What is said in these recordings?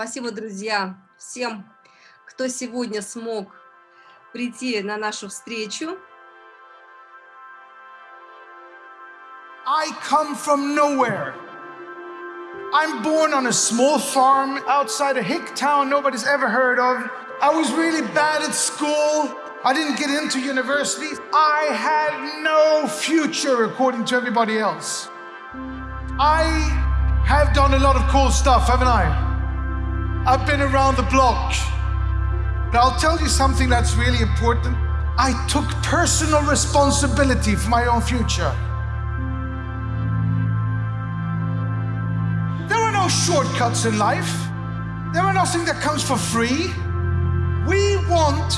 Спасибо, друзья, всем, кто сегодня смог прийти на нашу встречу. I come from nowhere. I'm born on a small farm outside a hick town nobody's ever heard of. I was really bad at school. I didn't get into university. I had no future according to everybody else. I have done a lot of cool stuff, haven't I? I've been around the block. But I'll tell you something that's really important. I took personal responsibility for my own future. There are no shortcuts in life. There are nothing that comes for free. We want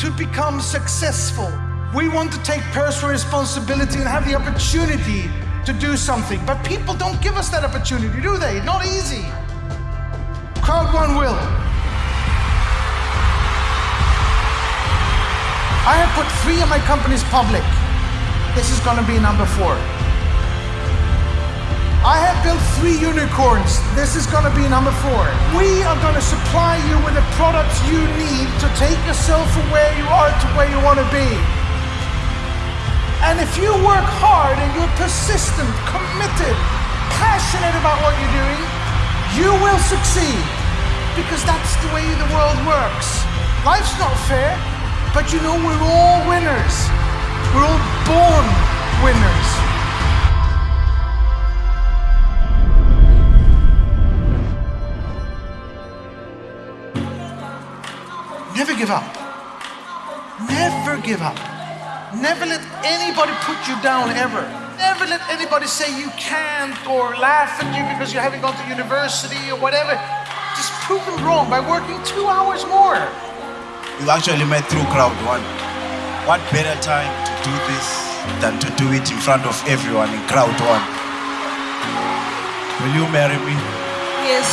to become successful. We want to take personal responsibility and have the opportunity to do something. But people don't give us that opportunity, do they? Not easy. Crowd one will. I have put three of my companies public. This is going to be number four. I have built three unicorns. This is going to be number four. We are going to supply you with the products you need to take yourself from where you are to where you want to be. And if you work hard and you're persistent, committed, passionate about what you're doing, you will succeed. Because that's the way the world works. Life's not fair, but you know we're all winners. We're all born winners. Never give up. Never give up. Never let anybody put you down ever. Never let anybody say you can't or laugh at you because you haven't gone to university or whatever. Just prove wrong by working two hours more. You actually met through crowd one. What better time to do this than to do it in front of everyone in crowd one? Will you marry me? Yes.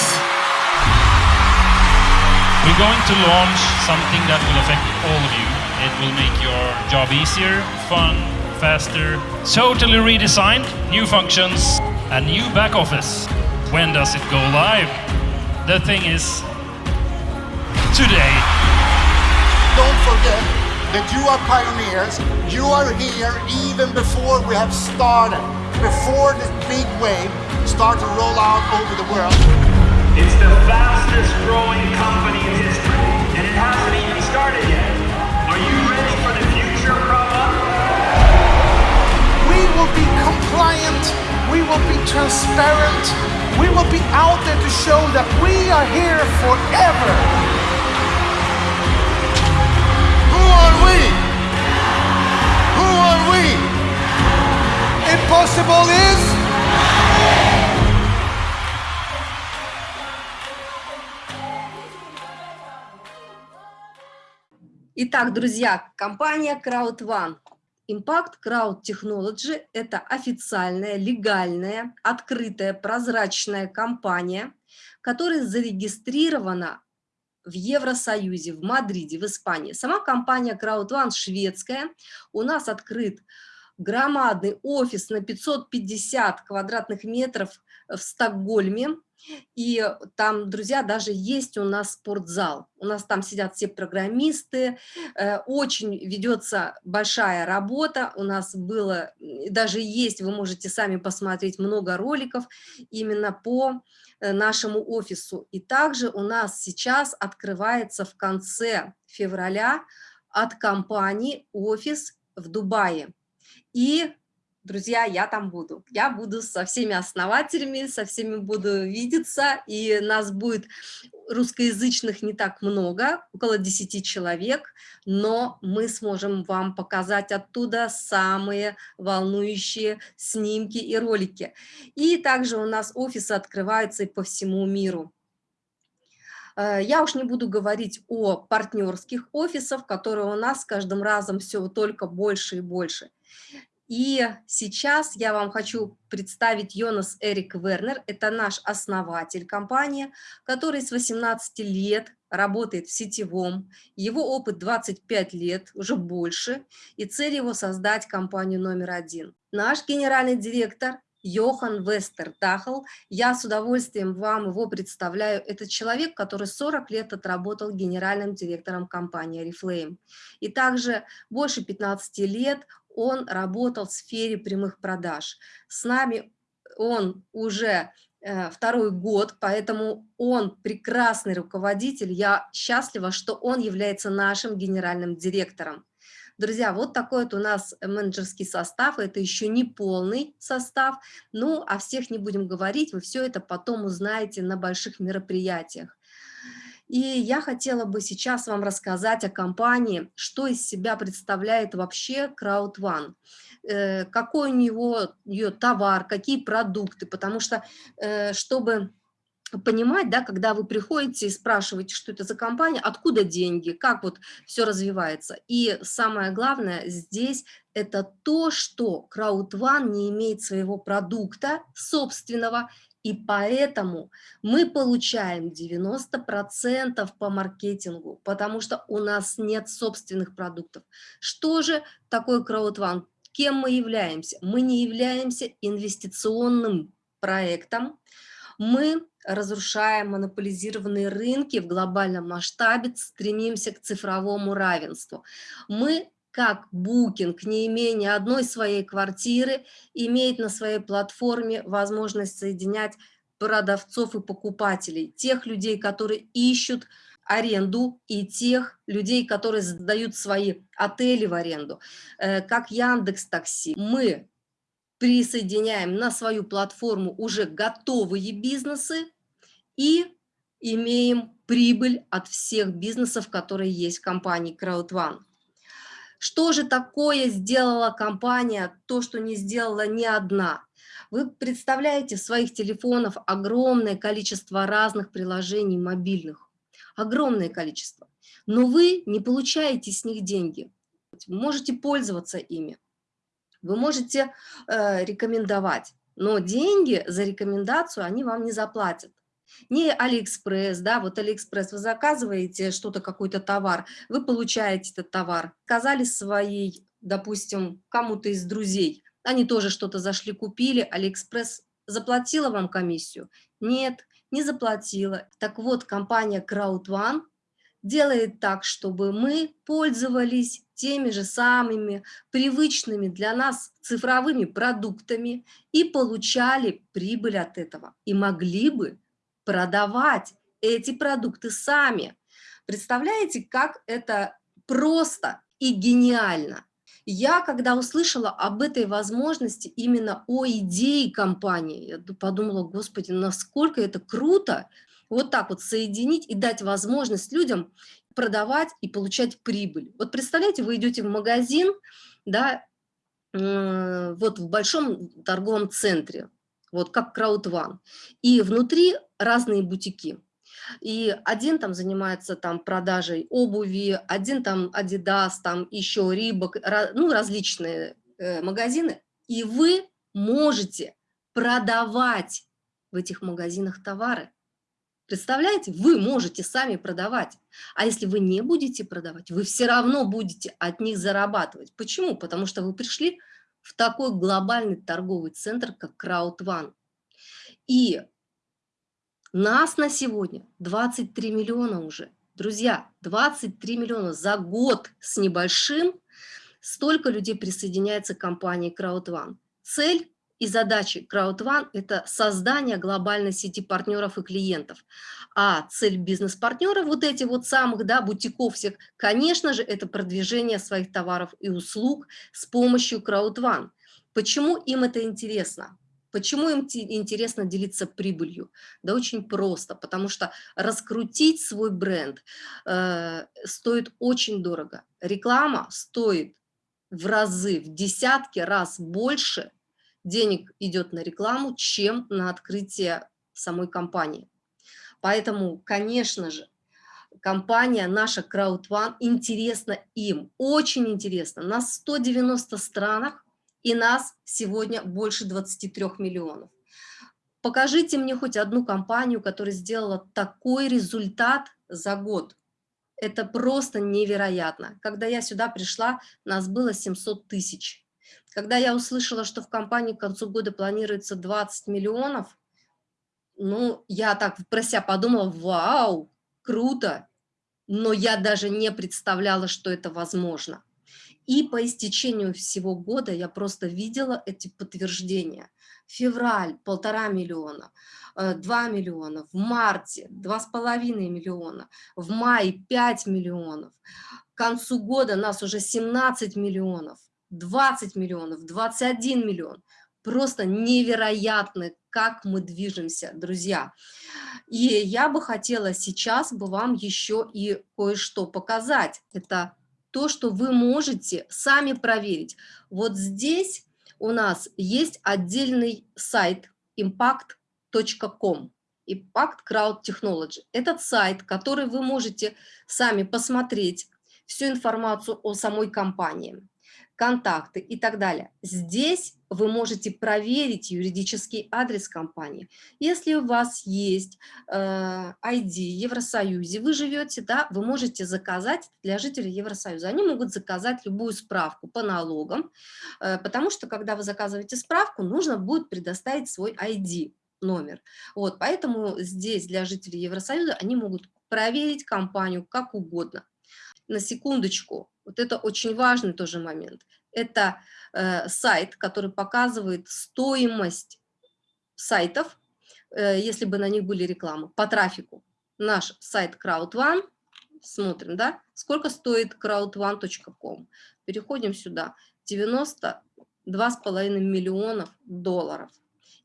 We're going to launch something that will affect all of you. It will make your job easier, fun, faster, totally redesigned, new functions, a new back office. When does it go live? The thing is, today. Don't forget that you are pioneers. You are here even before we have started, before this big wave start to roll out over the world. It's the fastest growing company in history, and it hasn't even started yet. Are you ready for the future, Krava? We will be compliant. We will be transparent. We will be out there to show that we are here forever. Who are we? Who are we? Impossible is. Итак, друзья, компания CrowdOne. Impact Crowd Technology – это официальная, легальная, открытая, прозрачная компания, которая зарегистрирована в Евросоюзе, в Мадриде, в Испании. Сама компания CrowdOne шведская. У нас открыт громадный офис на 550 квадратных метров в Стокгольме. И там, друзья, даже есть у нас спортзал. У нас там сидят все программисты, э, очень ведется большая работа. У нас было, даже есть, вы можете сами посмотреть много роликов именно по э, нашему офису. И также у нас сейчас открывается в конце февраля от компании офис в Дубае. И друзья, я там буду. Я буду со всеми основателями, со всеми буду видеться, и нас будет русскоязычных не так много, около 10 человек, но мы сможем вам показать оттуда самые волнующие снимки и ролики. И также у нас офисы открываются и по всему миру. Э, я уж не буду говорить о партнерских офисах, которые у нас с каждым разом все только больше и больше. И сейчас я вам хочу представить Йонас Эрик Вернер. Это наш основатель компании, который с 18 лет работает в сетевом. Его опыт 25 лет, уже больше. И цель его создать компанию номер один. Наш генеральный директор Йохан Вестердахл. Я с удовольствием вам его представляю. Это человек, который 40 лет отработал генеральным директором компании Reflame. И также больше 15 лет он работал в сфере прямых продаж. С нами он уже э, второй год, поэтому он прекрасный руководитель. Я счастлива, что он является нашим генеральным директором. Друзья, вот такой вот у нас менеджерский состав, это еще не полный состав, ну, о всех не будем говорить, вы все это потом узнаете на больших мероприятиях. И я хотела бы сейчас вам рассказать о компании, что из себя представляет вообще CrowdOne, э, какой у него ее товар, какие продукты, потому что, э, чтобы понимать, да, когда вы приходите и спрашиваете, что это за компания, откуда деньги, как вот все развивается. И самое главное здесь это то, что CrowdOne не имеет своего продукта собственного, и поэтому мы получаем 90% по маркетингу, потому что у нас нет собственных продуктов. Что же такое CrowdOne? Кем мы являемся? Мы не являемся инвестиционным проектом, мы разрушаем монополизированные рынки в глобальном масштабе, стремимся к цифровому равенству. Мы как Booking, не имея одной своей квартиры, имеет на своей платформе возможность соединять продавцов и покупателей, тех людей, которые ищут аренду, и тех людей, которые сдают свои отели в аренду, э, как Яндекс Такси. Мы присоединяем на свою платформу уже готовые бизнесы и имеем прибыль от всех бизнесов, которые есть в компании CrowdOne. Что же такое сделала компания, то, что не сделала ни одна? Вы представляете в своих телефонах огромное количество разных приложений мобильных, огромное количество, но вы не получаете с них деньги, можете пользоваться ими. Вы можете э, рекомендовать, но деньги за рекомендацию они вам не заплатят. Не Алиэкспресс, да, вот Алиэкспресс, вы заказываете что-то, какой-то товар, вы получаете этот товар, сказали своей, допустим, кому-то из друзей, они тоже что-то зашли, купили, Алиэкспресс заплатила вам комиссию? Нет, не заплатила. Так вот, компания CrowdOne делает так, чтобы мы пользовались теми же самыми привычными для нас цифровыми продуктами и получали прибыль от этого. И могли бы продавать эти продукты сами. Представляете, как это просто и гениально. Я, когда услышала об этой возможности, именно о идее компании, я подумала, господи, насколько это круто, вот так вот соединить и дать возможность людям продавать и получать прибыль. Вот представляете, вы идете в магазин, да, вот в большом торговом центре, вот как Краудван, и внутри разные бутики. И один там занимается там продажей обуви, один там Adidas, там еще Рибок, ну различные э, магазины, и вы можете продавать в этих магазинах товары. Представляете, вы можете сами продавать, а если вы не будете продавать, вы все равно будете от них зарабатывать. Почему? Потому что вы пришли в такой глобальный торговый центр, как CrowdOne. И нас на сегодня 23 миллиона уже. Друзья, 23 миллиона за год с небольшим столько людей присоединяется к компании CrowdOne. Цель и задачи CrowdOne – это создание глобальной сети партнеров и клиентов. А цель бизнес-партнера, вот эти вот самых, да, бутиков всех, конечно же, это продвижение своих товаров и услуг с помощью CrowdOne. Почему им это интересно? Почему им интересно делиться прибылью? Да очень просто, потому что раскрутить свой бренд э, стоит очень дорого. Реклама стоит в разы, в десятки раз больше – денег идет на рекламу, чем на открытие самой компании. Поэтому, конечно же, компания наша CrowdOne интересна им, очень интересна. На 190 странах и нас сегодня больше 23 миллионов. Покажите мне хоть одну компанию, которая сделала такой результат за год. Это просто невероятно. Когда я сюда пришла, нас было 700 тысяч Когда я услышала, что в компании к концу года планируется 20 миллионов, ну, я так про себя подумала, вау, круто, но я даже не представляла, что это возможно. И по истечению всего года я просто видела эти подтверждения. Февраль – полтора миллиона, 2 э, миллиона, в марте – два с половиной миллиона, в мае – 5 миллионов. К концу года нас уже 17 миллионов, 20 миллионов, 21 миллион. Просто невероятно, как мы движемся, друзья. И я бы хотела сейчас бы вам еще и кое-что показать. Это то, что вы можете сами проверить. Вот здесь у нас есть отдельный сайт impact.com. Impact Crowd Technology. Этот сайт, который вы можете сами посмотреть всю информацию о самой компании контакты и так далее. Здесь вы можете проверить юридический адрес компании. Если у вас есть э, ID Евросоюзе, вы живете, да, вы можете заказать для жителей Евросоюза. Они могут заказать любую справку по налогам, э, потому что, когда вы заказываете справку, нужно будет предоставить свой ID номер. Вот, поэтому здесь для жителей Евросоюза они могут проверить компанию как угодно. На секундочку, вот это очень важный тоже момент. Это э, сайт, который показывает стоимость сайтов, э, если бы на них были рекламы, по трафику. Наш сайт CrowdOne, смотрим, да, сколько стоит crowdone.com. Переходим сюда, 92,5 миллионов долларов.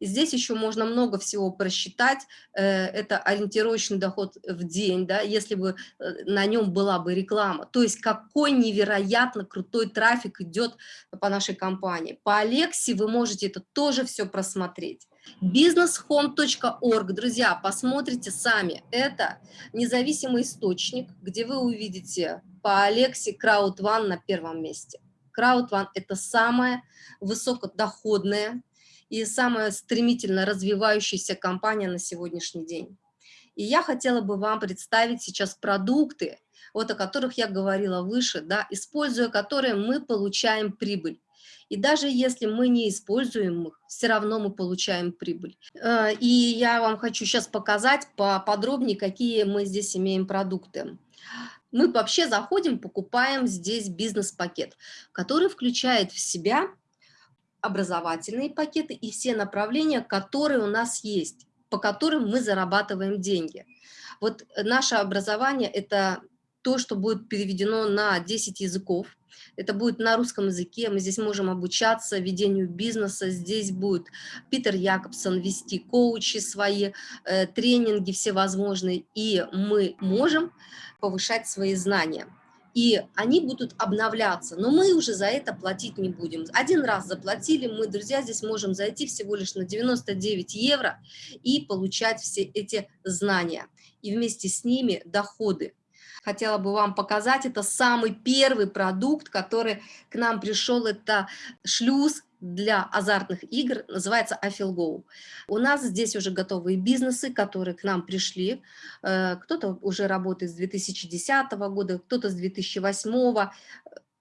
И здесь еще можно много всего просчитать. Э, это ориентировочный доход в день, да, если бы э, на нем была бы реклама. То есть какой невероятно крутой трафик идет по нашей компании. По Алексе вы можете это тоже все просмотреть. businesshome.org, друзья, посмотрите сами. Это независимый источник, где вы увидите по Алексе CrowdOne на первом месте. CrowdOne – это самая высокодоходная и самая стремительно развивающаяся компания на сегодняшний день. И я хотела бы вам представить сейчас продукты, вот о которых я говорила выше, да, используя которые мы получаем прибыль. И даже если мы не используем их, все равно мы получаем прибыль. Э, и я вам хочу сейчас показать поподробнее, какие мы здесь имеем продукты. Мы вообще заходим, покупаем здесь бизнес-пакет, который включает в себя образовательные пакеты и все направления, которые у нас есть, по которым мы зарабатываем деньги. Вот наше образование – это то, что будет переведено на 10 языков. Это будет на русском языке, мы здесь можем обучаться ведению бизнеса, здесь будет Питер Якобсон вести коучи свои, э, тренинги всевозможные, и мы можем повышать свои знания и они будут обновляться, но мы уже за это платить не будем. Один раз заплатили, мы, друзья, здесь можем зайти всего лишь на 99 евро и получать все эти знания, и вместе с ними доходы. Хотела бы вам показать, это самый первый продукт, который к нам пришел, это шлюз для азартных игр, называется Афилгоу. У нас здесь уже готовые бизнесы, которые к нам пришли. Э, кто-то уже работает с 2010 года, кто-то с 2008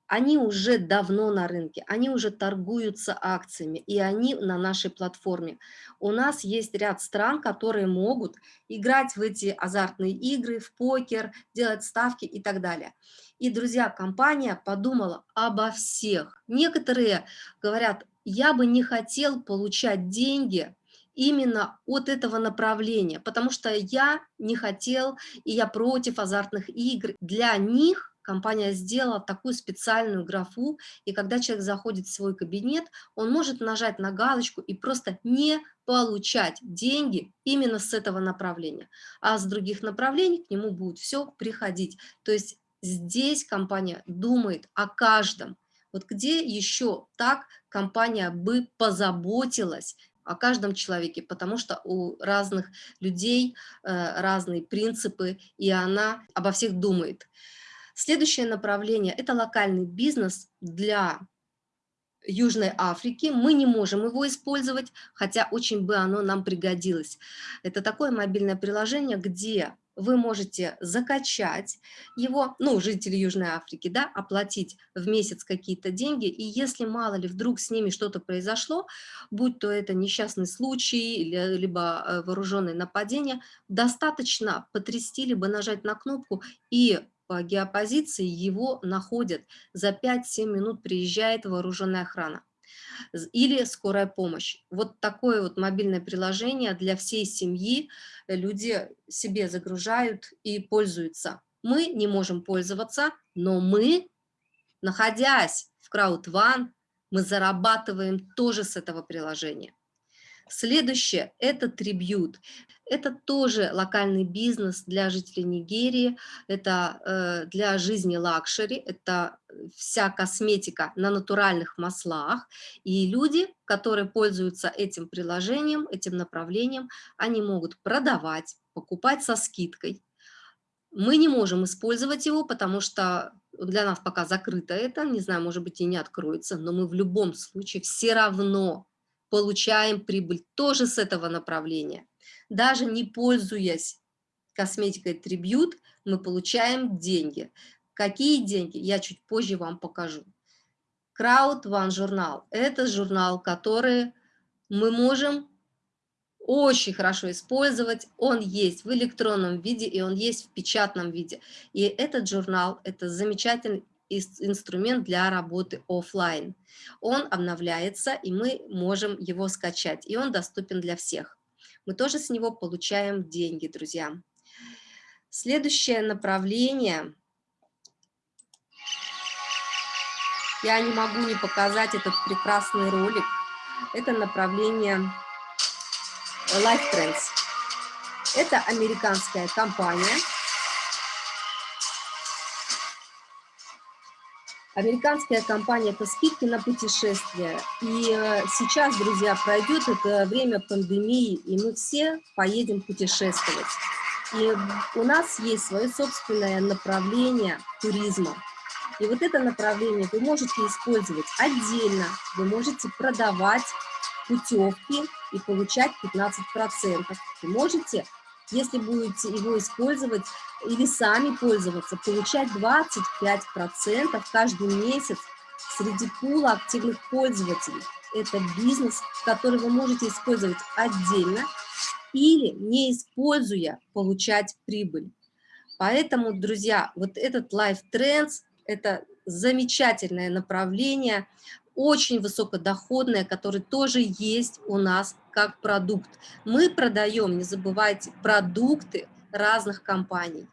они уже давно на рынке, они уже торгуются акциями, и они на нашей платформе. У нас есть ряд стран, которые могут играть в эти азартные игры, в покер, делать ставки и так далее. И, друзья, компания подумала обо всех. Некоторые говорят, я бы не хотел получать деньги именно от этого направления, потому что я не хотел и я против азартных игр. Для них компания сделала такую специальную графу, и когда человек заходит в свой кабинет, он может нажать на галочку и просто не получать деньги именно с этого направления, а с других направлений к нему будет все приходить. То есть здесь компания думает о каждом. Вот где еще так компания бы позаботилась о каждом человеке, потому что у разных людей э, разные принципы, и она обо всех думает. Следующее направление – это локальный бизнес для Южной Африки. Мы не можем его использовать, хотя очень бы оно нам пригодилось. Это такое мобильное приложение, где вы можете закачать его, ну, жители Южной Африки, да, оплатить в месяц какие-то деньги, и если мало ли вдруг с ними что-то произошло, будь то это несчастный случай, либо э, вооруженное нападение, достаточно потрясти, либо нажать на кнопку, и по геопозиции его находят. За 5-7 минут приезжает вооруженная охрана или скорая помощь. Вот такое вот мобильное приложение для всей семьи люди себе загружают и пользуются. Мы не можем пользоваться, но мы, находясь в CrowdOne, мы зарабатываем тоже с этого приложения. Следующее – это Tribute. Это тоже локальный бизнес для жителей Нигерии, это э, для жизни luxury, это вся косметика на натуральных маслах. И люди, которые пользуются этим приложением, этим направлением, они могут продавать, покупать со скидкой. Мы не можем использовать его, потому что для нас пока закрыто это, не знаю, может быть и не откроется, но мы в любом случае все равно получаем прибыль тоже с этого направления. Даже не пользуясь косметикой Tribute, мы получаем деньги. Какие деньги? Я чуть позже вам покажу. Crowd One журнал – это журнал, который мы можем очень хорошо использовать. Он есть в электронном виде и он есть в печатном виде. И этот журнал – это замечательный инструмент для работы офлайн. Он обновляется, и мы можем его скачать, и он доступен для всех. Мы тоже с него получаем деньги, друзья. Следующее направление. Я не могу не показать этот прекрасный ролик. Это направление Life Trends. Это американская компания, Американская компания – это скидки на путешествия. И э, сейчас, друзья, пройдет это время пандемии, и мы все поедем путешествовать. И у нас есть свое собственное направление туризма. И вот это направление вы можете использовать отдельно, вы можете продавать путевки и получать 15%. Вы можете если будете его использовать или сами пользоваться, получать 25% каждый месяц среди пула активных пользователей. Это бизнес, который вы можете использовать отдельно или, не используя, получать прибыль. Поэтому, друзья, вот этот Life Trends – это замечательное направление, очень высокодоходное, которое тоже есть у нас как продукт. Мы продаем, не забывайте, продукты разных компаний.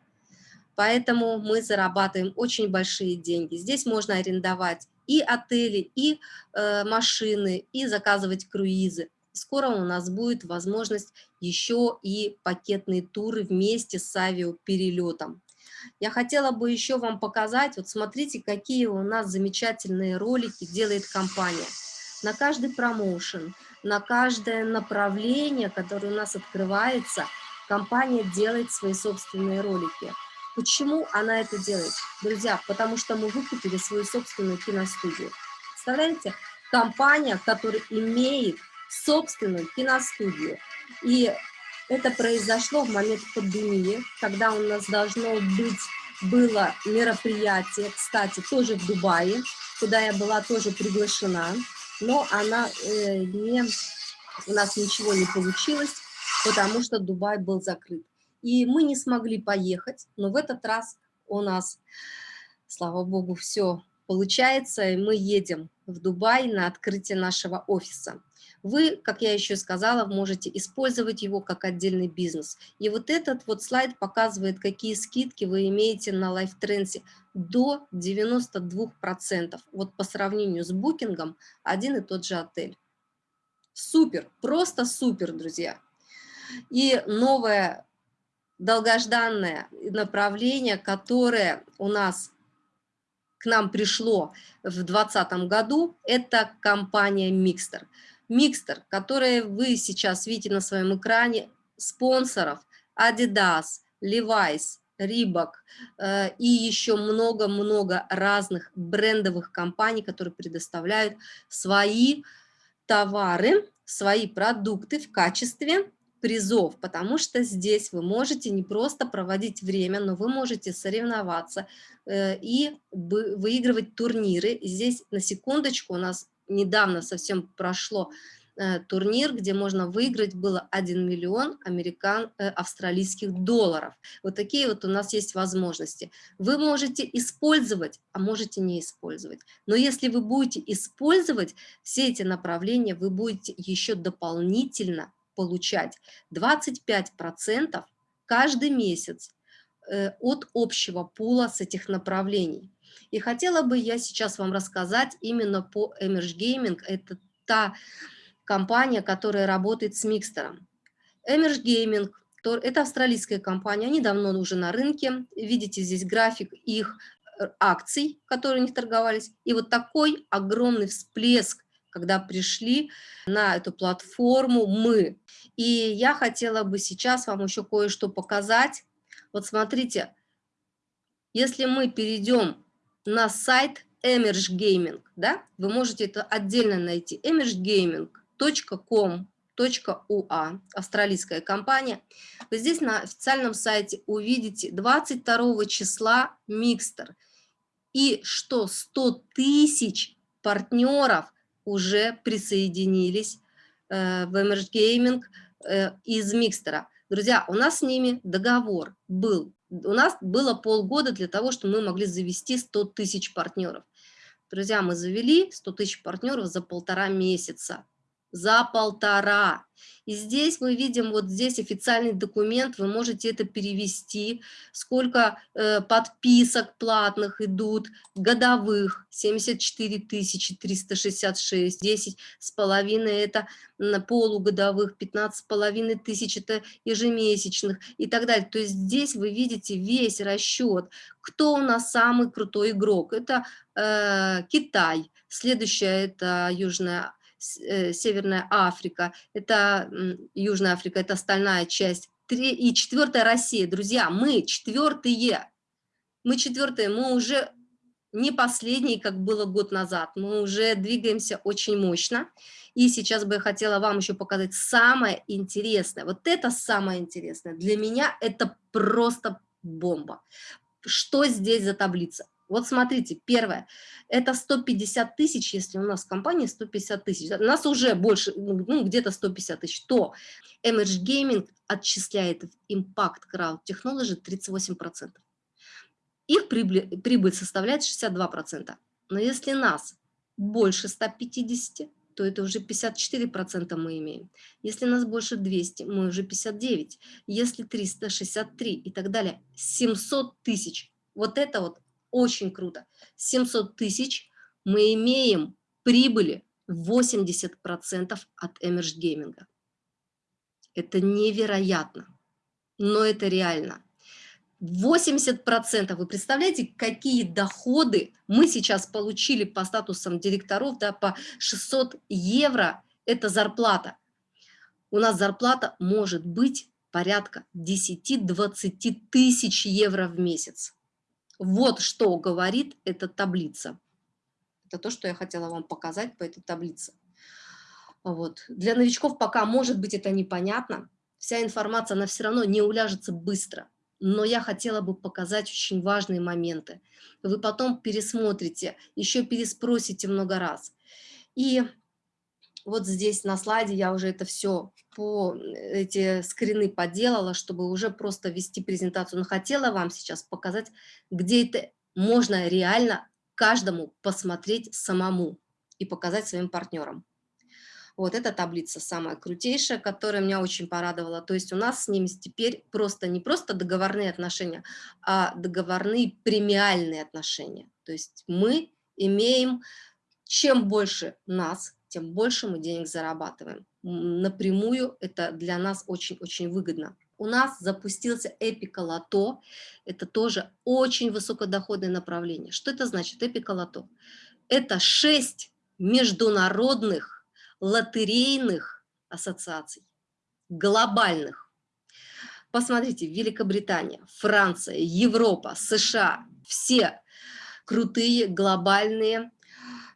Поэтому мы зарабатываем очень большие деньги. Здесь можно арендовать и отели, и э, машины, и заказывать круизы. Скоро у нас будет возможность еще и пакетные туры вместе с авиаперелетом. Я хотела бы еще вам показать, вот смотрите, какие у нас замечательные ролики делает компания. На каждый промоушен, на каждое направление, которое у нас открывается, компания делает свои собственные ролики. Почему она это делает? Друзья, потому что мы выкупили свою собственную киностудию. Представляете? Компания, которая имеет собственную киностудию. И это произошло в момент пандемии, когда у нас должно быть было мероприятие, кстати, тоже в Дубае, куда я была тоже приглашена, но она э, не, у нас ничего не получилось, потому что Дубай был закрыт. И мы не смогли поехать, но в этот раз у нас, слава богу, все получается, и мы едем в Дубай на открытие нашего офиса вы, как я еще сказала, можете использовать его как отдельный бизнес. И вот этот вот слайд показывает, какие скидки вы имеете на LifeTrends до 92%. Вот по сравнению с букингом один и тот же отель. Супер, просто супер, друзья. И новое долгожданное направление, которое у нас к нам пришло в 2020 году, это компания Mixter. Микстер, который вы сейчас видите на своем экране, спонсоров Adidas, Levi's, Reebok э, и еще много-много разных брендовых компаний, которые предоставляют свои товары, свои продукты в качестве призов, потому что здесь вы можете не просто проводить время, но вы можете соревноваться э, и выигрывать турниры. Здесь на секундочку у нас недавно совсем прошло Э, турнир, где можно выиграть было 1 миллион американ, э, австралийских долларов. Вот такие вот у нас есть возможности. Вы можете использовать, а можете не использовать. Но если вы будете использовать все эти направления, вы будете еще дополнительно получать 25% каждый месяц э, от общего пула с этих направлений. И хотела бы я сейчас вам рассказать именно по Emerge Gaming. Это та компания, которая работает с микстером. Emerge Gaming – это австралийская компания, они давно уже на рынке. Видите здесь график их э, акций, которые у них торговались. И вот такой огромный всплеск, когда пришли на эту платформу мы. И я хотела бы сейчас вам еще кое-что показать. Вот смотрите, если мы перейдем на сайт Emerge Gaming, да, вы можете это отдельно найти, Emerge Gaming – .com.ua, австралийская компания. Вы здесь на официальном сайте увидите 22 числа Микстер. И что 100 тысяч партнеров уже присоединились э, в Emerge Gaming э, из Микстера. Друзья, у нас с ними договор был. У нас было полгода для того, чтобы мы могли завести 100 тысяч партнеров. Друзья, мы завели 100 тысяч партнеров за полтора месяца за полтора. И здесь мы видим, вот здесь официальный документ, вы можете это перевести, сколько э, подписок платных идут, годовых, 74 366, 10 с половиной это полугодовых, 15 с половиной тысяч это ежемесячных и так далее. То есть здесь вы видите весь расчет, кто у нас самый крутой игрок. Это э, Китай, следующая это Южная Э, Северная Африка, это Южная Африка, это остальная часть. Три, и четвертая Россия, друзья, мы четвертые, мы четвертые, мы уже не последние, как было год назад, мы уже двигаемся очень мощно. И сейчас бы я хотела вам еще показать самое интересное. Вот это самое интересное. Для меня это просто бомба. Что здесь за таблица? Вот смотрите, первое, это 150 тысяч, если у нас в компании 150 тысяч, у нас уже больше, ну, ну где-то 150 тысяч, то Emerge Gaming отчисляет в Impact Crowd Technology 38%. Их прибыль, прибыль составляет 62%. Но если нас больше 150, то это уже 54% мы имеем. Если нас больше 200, мы уже 59. Если 363 и так далее, 700 тысяч. Вот это вот очень круто. 700 тысяч мы имеем прибыли 80% от Emerge Gaming. Это невероятно, но это реально. 80%, вы представляете, какие доходы мы сейчас получили по статусам директоров, да, по 600 евро, это зарплата. У нас зарплата может быть порядка 10-20 тысяч евро в месяц. Вот что говорит эта таблица. Это то, что я хотела вам показать по этой таблице. Вот. Для новичков пока, может быть, это непонятно. Вся информация, она все равно не уляжется быстро. Но я хотела бы показать очень важные моменты. Вы потом пересмотрите, еще переспросите много раз. И вот здесь на слайде я уже это все по эти скрины поделала, чтобы уже просто вести презентацию. Но хотела вам сейчас показать, где это можно реально каждому посмотреть самому и показать своим партнерам. Вот эта таблица самая крутейшая, которая меня очень порадовала. То есть у нас с ними теперь просто не просто договорные отношения, а договорные премиальные отношения. То есть мы имеем, чем больше нас, тем больше мы денег зарабатываем. Напрямую это для нас очень-очень выгодно. У нас запустился Эпика Лото. Это тоже очень высокодоходное направление. Что это значит, Эпика Лото? Это шесть международных лотерейных ассоциаций, глобальных. Посмотрите, Великобритания, Франция, Европа, США, все крутые глобальные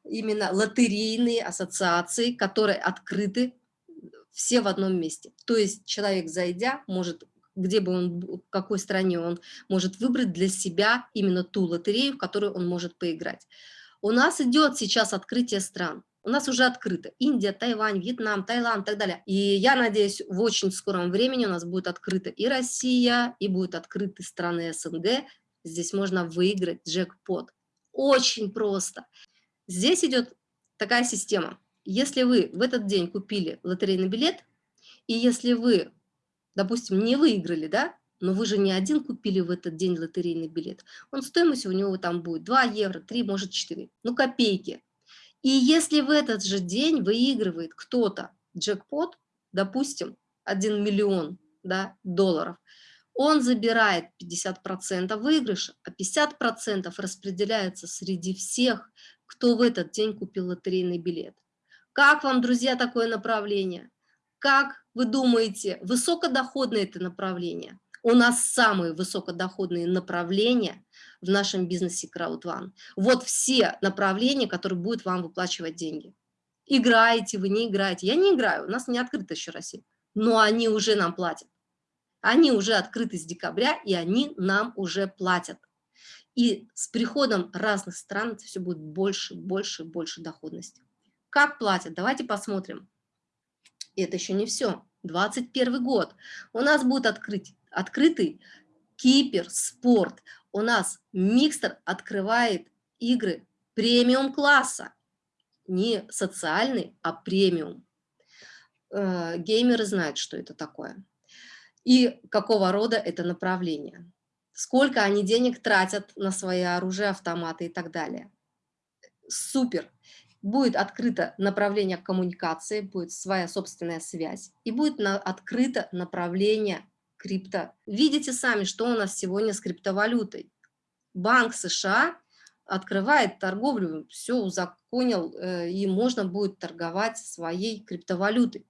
именно лотерейные ассоциации, которые открыты все в одном месте. То есть человек, зайдя, может где бы он, в какой стране он может выбрать для себя именно ту лотерею, в которую он может поиграть. У нас идет сейчас открытие стран. У нас уже открыто. Индия, Тайвань, Вьетнам, Таиланд и так далее. И я надеюсь, в очень скором времени у нас будет открыта и Россия, и будут открыты страны СНГ. Здесь можно выиграть джекпот. Очень просто. Здесь идет такая система. Если вы в этот день купили лотерейный билет, и если вы, допустим, не выиграли, да, но вы же не один купили в этот день лотерейный билет, он стоимость у него там будет 2 евро, 3, может 4, ну копейки. И если в этот же день выигрывает кто-то джекпот, допустим, 1 миллион да, долларов, он забирает 50% выигрыша, а 50% распределяется среди всех, кто в этот день купил лотерейный билет. Как вам, друзья, такое направление? Как вы думаете, высокодоходное это направление? У нас самые высокодоходные направления в нашем бизнесе CrowdOne. Вот все направления, которые будут вам выплачивать деньги. Играете вы, не играете. Я не играю, у нас не открыта еще Россия. Но они уже нам платят. Они уже открыты с декабря, и они нам уже платят. И с приходом разных стран все будет больше, больше, больше доходности. Как платят? Давайте посмотрим. И это еще не все. 21 год. У нас будет открыть, открытый Кипер Спорт. У нас Микстер открывает игры премиум класса. Не социальный, а премиум. Э, геймеры знают, что это такое. И какого рода это направление. Сколько они денег тратят на свои оружие, автоматы и так далее. Супер будет открыто направление коммуникации, будет своя собственная связь, и будет на, открыто направление крипто. Видите сами, что у нас сегодня с криптовалютой. Банк США открывает торговлю, все узаконил, э, и можно будет торговать своей криптовалютой.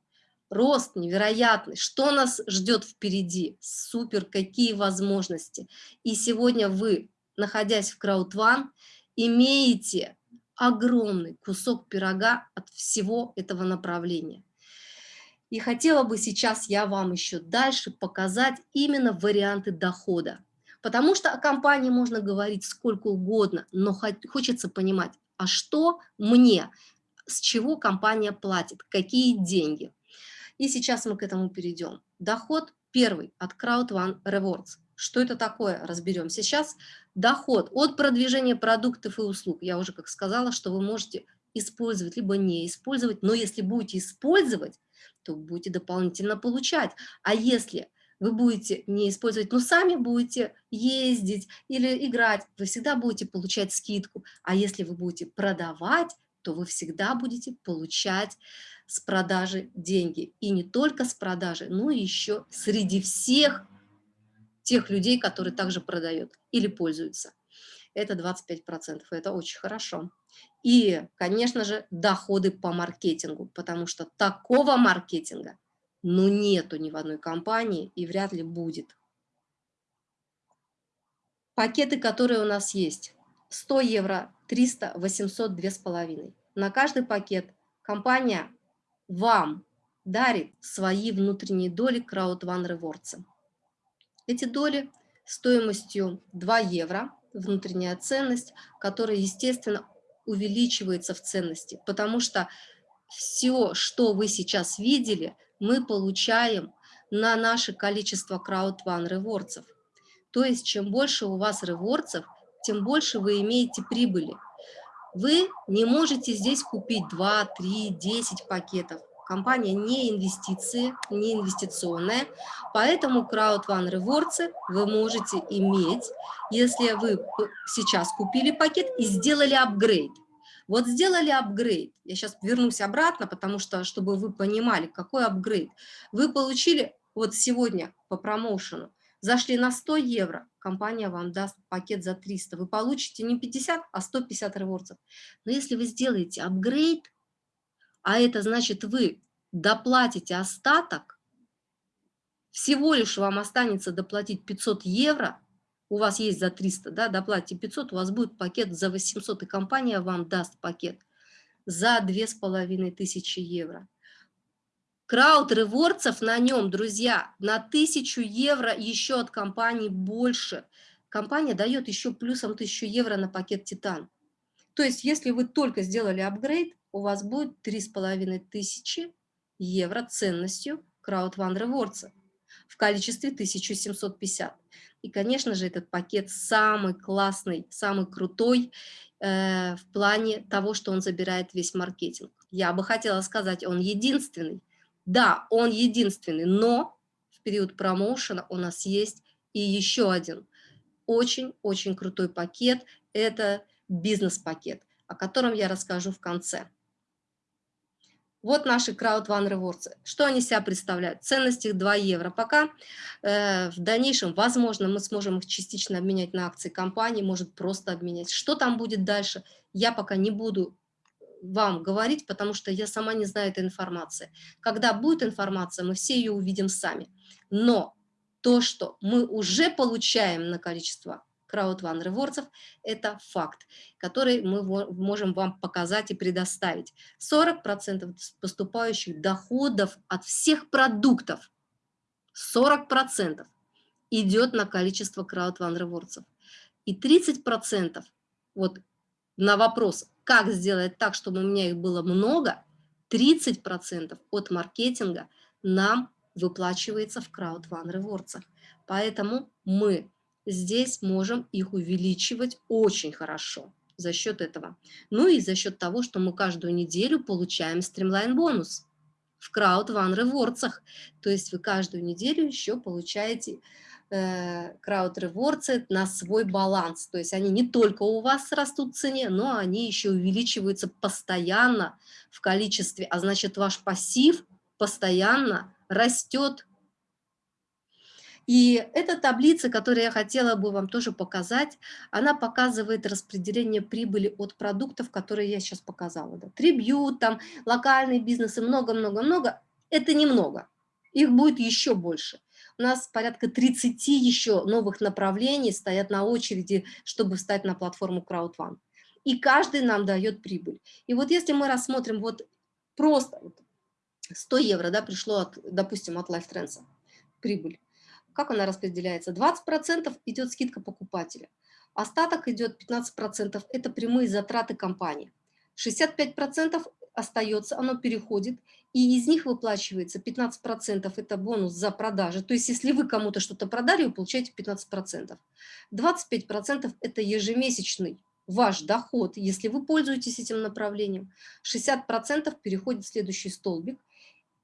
Рост невероятный. Что нас ждет впереди? Супер, какие возможности. И сегодня вы, находясь в краудван, имеете огромный кусок пирога от всего этого направления. И хотела бы сейчас я вам еще дальше показать именно варианты дохода. Потому что о компании можно говорить сколько угодно, но хочется понимать, а что мне, с чего компания платит, какие деньги. И сейчас мы к этому перейдем. Доход первый от Crowd One Rewards. Что это такое, разберем сейчас. Доход от продвижения продуктов и услуг. Я уже как сказала, что вы можете использовать, либо не использовать, но если будете использовать, то будете дополнительно получать. А если вы будете не использовать, но сами будете ездить или играть, вы всегда будете получать скидку. А если вы будете продавать, то вы всегда будете получать с продажи деньги. И не только с продажи, но еще среди всех тех людей, которые также продают или пользуются. Это 25%, это очень хорошо. И, конечно же, доходы по маркетингу, потому что такого маркетинга, ну, нету ни в одной компании и вряд ли будет. Пакеты, которые у нас есть. 100 евро, 300, 800, 2,5. На каждый пакет компания вам дарит свои внутренние доли Crowd One Rewards. Эти доли стоимостью 2 евро, внутренняя ценность, которая, естественно, увеличивается в ценности, потому что все, что вы сейчас видели, мы получаем на наше количество Crowd One ревордсов. То есть, чем больше у вас ревордсов, тем больше вы имеете прибыли. Вы не можете здесь купить 2, 3, 10 пакетов компания не инвестиции, не инвестиционная, поэтому Crowd One Rewards вы можете иметь, если вы сейчас купили пакет и сделали апгрейд. Вот сделали апгрейд, я сейчас вернусь обратно, потому что, чтобы вы понимали, какой апгрейд. Вы получили вот сегодня по промоушену, зашли на 100 евро, компания вам даст пакет за 300, вы получите не 50, а 150 ревордсов. Но если вы сделаете апгрейд, а это значит вы доплатите остаток, всего лишь вам останется доплатить 500 евро, у вас есть за 300, да, доплатите 500, у вас будет пакет за 800, и компания вам даст пакет за 2500 евро. Крауд ревордсов на нем, друзья, на 1000 евро еще от компании больше. Компания дает еще плюсом 1000 евро на пакет Титан. То есть, если вы только сделали апгрейд, у вас будет 3500 евро ценностью Crowd One Rewards в количестве 1750. И, конечно же, этот пакет самый классный, самый крутой э, в плане того, что он забирает весь маркетинг. Я бы хотела сказать, он единственный. Да, он единственный, но в период промоушена у нас есть и еще один очень-очень крутой пакет. Это бизнес-пакет, о котором я расскажу в конце. Вот наши Crowd One Rewards. Что они себя представляют? Ценность их 2 евро. Пока э, в дальнейшем, возможно, мы сможем их частично обменять на акции компании, может просто обменять. Что там будет дальше, я пока не буду вам говорить, потому что я сама не знаю этой информации. Когда будет информация, мы все ее увидим сами. Но то, что мы уже получаем на количество One Rewards – это факт, который мы можем вам показать и предоставить. 40% поступающих доходов от всех продуктов, 40% идет на количество One Rewards. И 30% вот на вопрос, как сделать так, чтобы у меня их было много, 30% от маркетинга нам выплачивается в One Rewards. Поэтому мы здесь можем их увеличивать очень хорошо за счет этого. Ну и за счет того, что мы каждую неделю получаем стримлайн бонус в One Rewards. То есть вы каждую неделю еще получаете Crowd Rewards на свой баланс. То есть они не только у вас растут в цене, но они еще увеличиваются постоянно в количестве, а значит ваш пассив постоянно растет и эта таблица, которую я хотела бы вам тоже показать, она показывает распределение прибыли от продуктов, которые я сейчас показала. Да. Трибьют, там, локальные бизнесы, много-много-много. Это немного. Их будет еще больше. У нас порядка 30 еще новых направлений стоят на очереди, чтобы встать на платформу CrowdOne. И каждый нам дает прибыль. И вот если мы рассмотрим вот просто 100 евро да, пришло, от, допустим, от LifeTrends прибыль, как она распределяется? 20% идет скидка покупателя, остаток идет 15%, это прямые затраты компании. 65% остается, оно переходит, и из них выплачивается 15% это бонус за продажи. То есть если вы кому-то что-то продали, вы получаете 15%. 25% это ежемесячный ваш доход, если вы пользуетесь этим направлением. 60% переходит в следующий столбик.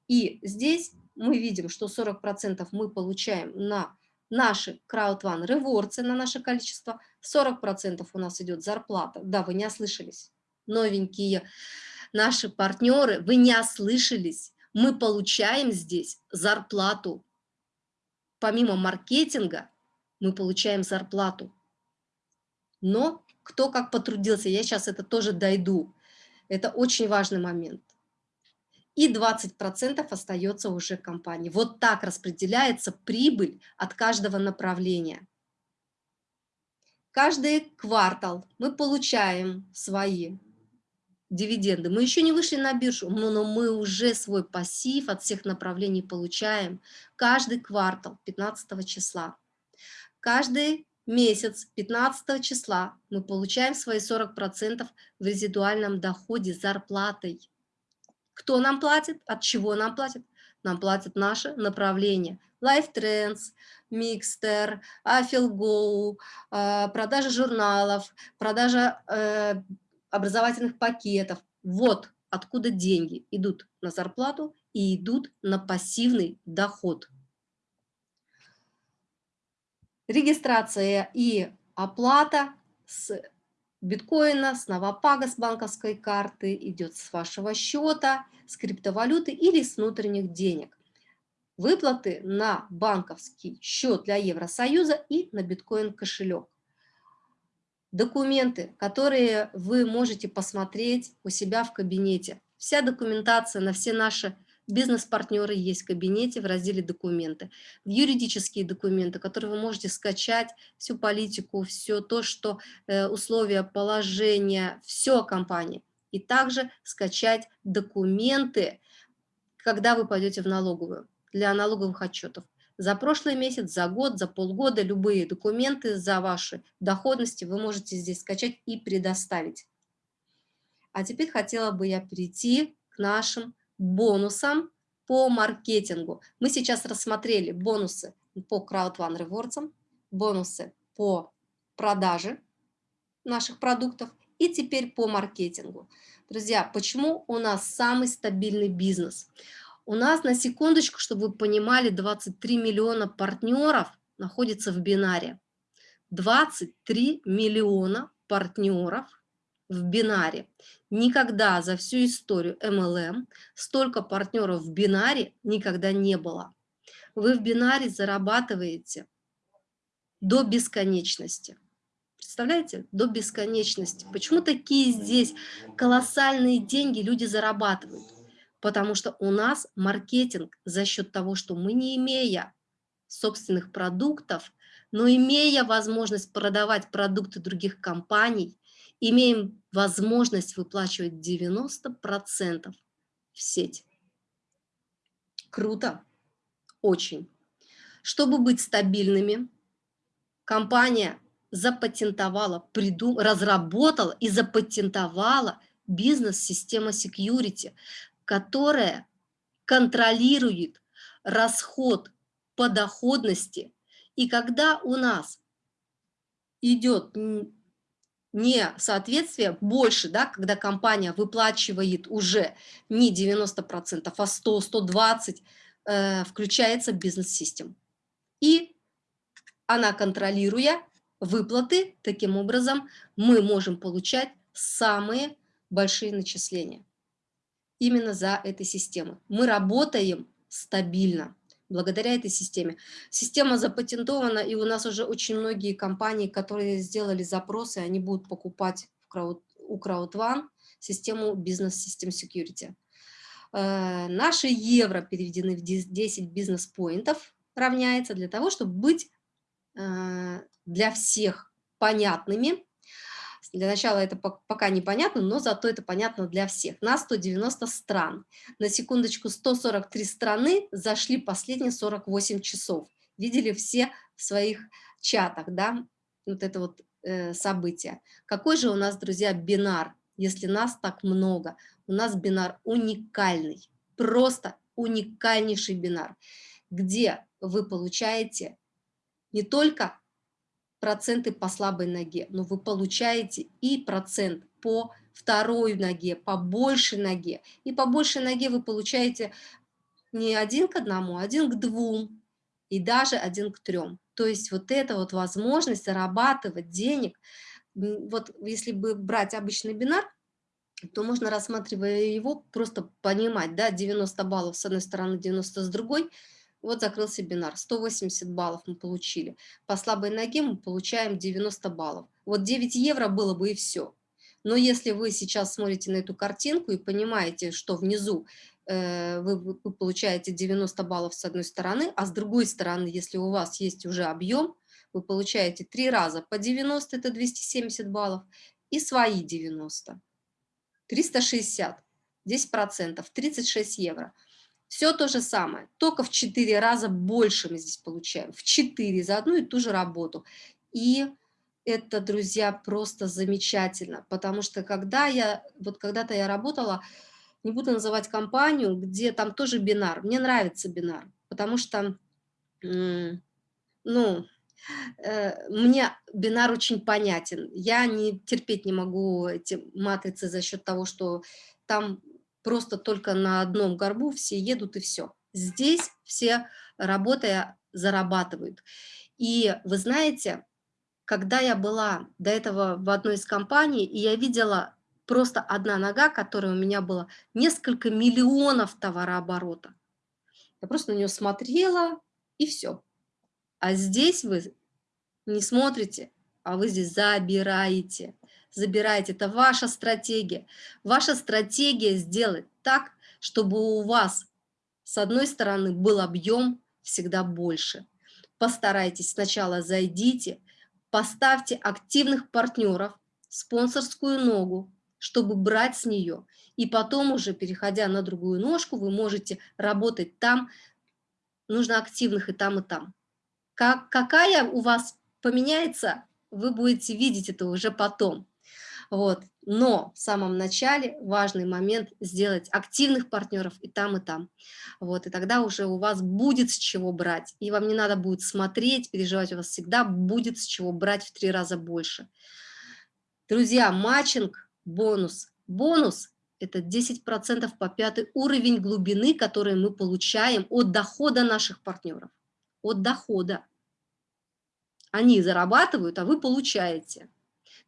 И здесь мы видим, что 40% мы получаем на наши One Rewards, на наше количество, 40% у нас идет зарплата. Да, вы не ослышались. Новенькие наши партнеры, вы не ослышались. Мы получаем здесь зарплату. Помимо маркетинга, мы получаем зарплату. Но кто как потрудился, я сейчас это тоже дойду. Это очень важный момент и 20% остается уже компании. Вот так распределяется прибыль от каждого направления. Каждый квартал мы получаем свои дивиденды. Мы еще не вышли на биржу, но мы уже свой пассив от всех направлений получаем каждый квартал 15 числа. Каждый месяц 15 числа мы получаем свои 40% в резидуальном доходе зарплатой. Кто нам платит? От чего нам платят? Нам платят наше направление. Life Trends, Mixter, э, продажа журналов, продажа э, образовательных пакетов. Вот откуда деньги идут на зарплату и идут на пассивный доход. Регистрация и оплата с биткоина, с новопага с банковской карты, идет с вашего счета, с криптовалюты или с внутренних денег. Выплаты на банковский счет для Евросоюза и на биткоин кошелек. Документы, которые вы можете посмотреть у себя в кабинете. Вся документация на все наши Бизнес-партнеры есть в кабинете в разделе «Документы». Юридические документы, которые вы можете скачать, всю политику, все то, что э, условия, положения, все о компании. И также скачать документы когда вы пойдете в налоговую для налоговых отчетов. За прошлый месяц, за год, за полгода любые документы за ваши доходности вы можете здесь скачать и предоставить. А теперь хотела бы я перейти к нашим бонусам по маркетингу. Мы сейчас рассмотрели бонусы по One Rewards, бонусы по продаже наших продуктов и теперь по маркетингу. Друзья, почему у нас самый стабильный бизнес? У нас, на секундочку, чтобы вы понимали, 23 миллиона партнеров находится в бинаре. 23 миллиона партнеров в бинаре. Никогда за всю историю MLM столько партнеров в бинаре никогда не было. Вы в бинаре зарабатываете до бесконечности. Представляете? До бесконечности. Почему такие здесь колоссальные деньги люди зарабатывают? Потому что у нас маркетинг за счет того, что мы не имея собственных продуктов, но имея возможность продавать продукты других компаний, имеем возможность выплачивать 90% в сеть. Круто, очень. Чтобы быть стабильными, компания запатентовала, придум... разработала и запатентовала бизнес-система security, которая контролирует расход по доходности. И когда у нас идет не соответствие больше, да, когда компания выплачивает уже не 90%, а 100, 120, э, включается бизнес-систем. И она, контролируя выплаты, таким образом мы можем получать самые большие начисления именно за этой системой. Мы работаем стабильно благодаря этой системе. Система запатентована, и у нас уже очень многие компании, которые сделали запросы, они будут покупать в крауд, у CrowdOne систему Business System Security. Наши евро переведены в 10 бизнес-поинтов равняется для того, чтобы быть э, для всех понятными для начала это пока непонятно, но зато это понятно для всех. На 190 стран. На секундочку, 143 страны зашли последние 48 часов. Видели все в своих чатах, да, вот это вот э, событие. Какой же у нас, друзья, бинар, если нас так много? У нас бинар уникальный, просто уникальнейший бинар, где вы получаете не только проценты по слабой ноге, но вы получаете и процент по второй ноге, по большей ноге. И по большей ноге вы получаете не один к одному, а один к двум и даже один к трем. То есть вот эта вот возможность зарабатывать денег, вот если бы брать обычный бинар, то можно, рассматривая его, просто понимать, да, 90 баллов с одной стороны, 90 с другой – вот закрылся бинар, 180 баллов мы получили. По слабой ноге мы получаем 90 баллов. Вот 9 евро было бы и все. Но если вы сейчас смотрите на эту картинку и понимаете, что внизу э, вы, вы получаете 90 баллов с одной стороны, а с другой стороны, если у вас есть уже объем, вы получаете 3 раза по 90, это 270 баллов, и свои 90. 360, 10%, 36 евро. Все то же самое, только в 4 раза больше мы здесь получаем, в 4 за одну и ту же работу. И это, друзья, просто замечательно, потому что когда я, вот когда-то я работала, не буду называть компанию, где там тоже бинар, мне нравится бинар, потому что, ну, э, мне бинар очень понятен, я не терпеть не могу эти матрицы за счет того, что там просто только на одном горбу все едут и все. Здесь все, работая, зарабатывают. И вы знаете, когда я была до этого в одной из компаний, и я видела просто одна нога, которая у меня была несколько миллионов товарооборота. Я просто на нее смотрела, и все. А здесь вы не смотрите, а вы здесь забираете забирайте. Это ваша стратегия. Ваша стратегия сделать так, чтобы у вас с одной стороны был объем всегда больше. Постарайтесь сначала зайдите, поставьте активных партнеров, спонсорскую ногу, чтобы брать с нее. И потом уже, переходя на другую ножку, вы можете работать там, нужно активных и там, и там. Как, какая у вас поменяется, вы будете видеть это уже потом. Вот. Но в самом начале важный момент сделать активных партнеров и там, и там. Вот. И тогда уже у вас будет с чего брать. И вам не надо будет смотреть, переживать, у вас всегда будет с чего брать в три раза больше. Друзья, matching, бонус. Бонус – это 10% по пятый уровень глубины, который мы получаем от дохода наших партнеров. От дохода. Они зарабатывают, а вы получаете.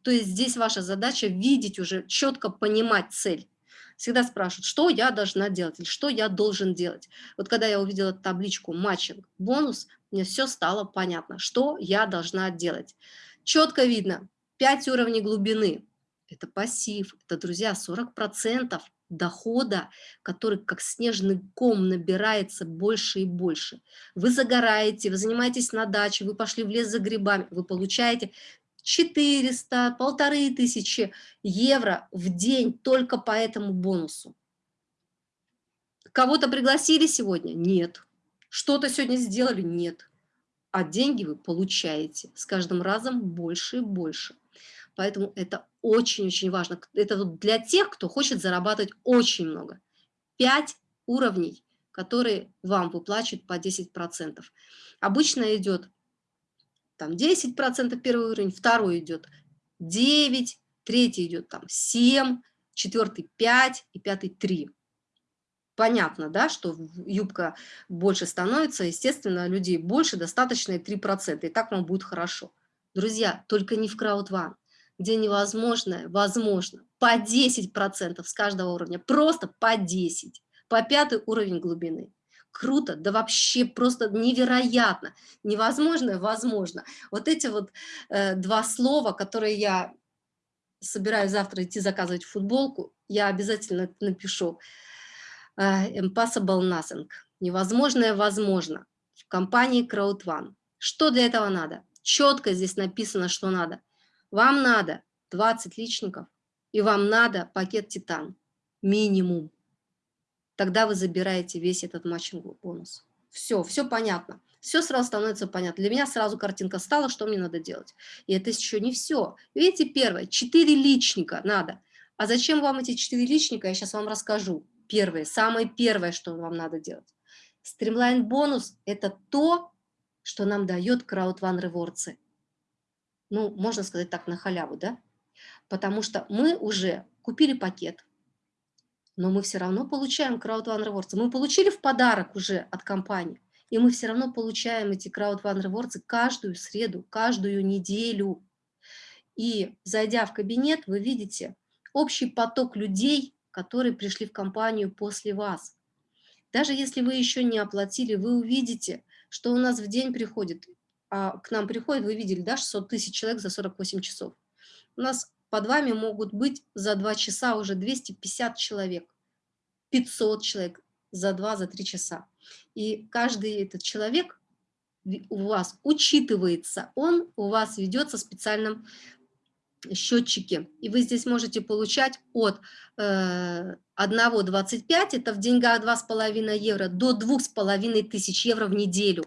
То есть здесь ваша задача видеть уже, четко понимать цель. Всегда спрашивают, что я должна делать или что я должен делать. Вот когда я увидела табличку matching, бонус, мне все стало понятно, что я должна делать. Четко видно, 5 уровней глубины. Это пассив, это, друзья, 40% дохода, который как снежный ком набирается больше и больше. Вы загораете, вы занимаетесь на даче, вы пошли в лес за грибами, вы получаете 400, полторы тысячи евро в день только по этому бонусу. Кого-то пригласили сегодня? Нет. Что-то сегодня сделали? Нет. А деньги вы получаете с каждым разом больше и больше. Поэтому это очень-очень важно. Это для тех, кто хочет зарабатывать очень много. Пять уровней, которые вам выплачивают по 10%. Обычно идет там 10% первый уровень, второй идет 9, третий идет там 7, четвертый 5 и пятый 3. Понятно, да, что юбка больше становится, естественно, людей больше, достаточно и 3%, и так вам будет хорошо. Друзья, только не в краудван, где невозможное, возможно, по 10% с каждого уровня, просто по 10, по пятый уровень глубины круто, да вообще просто невероятно, невозможно, возможно. Вот эти вот э, два слова, которые я собираюсь завтра идти заказывать футболку, я обязательно напишу. Э, impossible nothing. Невозможное возможно. В компании CrowdOne. Что для этого надо? Четко здесь написано, что надо. Вам надо 20 личников, и вам надо пакет Титан. Минимум тогда вы забираете весь этот матчинговый бонус. Все, все понятно. Все сразу становится понятно. Для меня сразу картинка стала, что мне надо делать. И это еще не все. Видите, первое, 4 личника надо. А зачем вам эти 4 личника, я сейчас вам расскажу. Первое, самое первое, что вам надо делать. Стримлайн бонус – это то, что нам дает CrowdOne Rewards. Ну, можно сказать так, на халяву, да? Потому что мы уже купили пакет, но мы все равно получаем Rewards. Мы получили в подарок уже от компании, и мы все равно получаем эти Rewards каждую среду, каждую неделю. И зайдя в кабинет, вы видите общий поток людей, которые пришли в компанию после вас. Даже если вы еще не оплатили, вы увидите, что у нас в день приходит, а к нам приходит, вы видели, да, 600 тысяч человек за 48 часов. У нас под вами могут быть за 2 часа уже 250 человек, 500 человек за 2-3 часа. И каждый этот человек у вас учитывается, он у вас ведется в специальном счетчике. И вы здесь можете получать от э, 1,25, это в деньгах 2,5 евро, до 2,5 тысяч евро в неделю.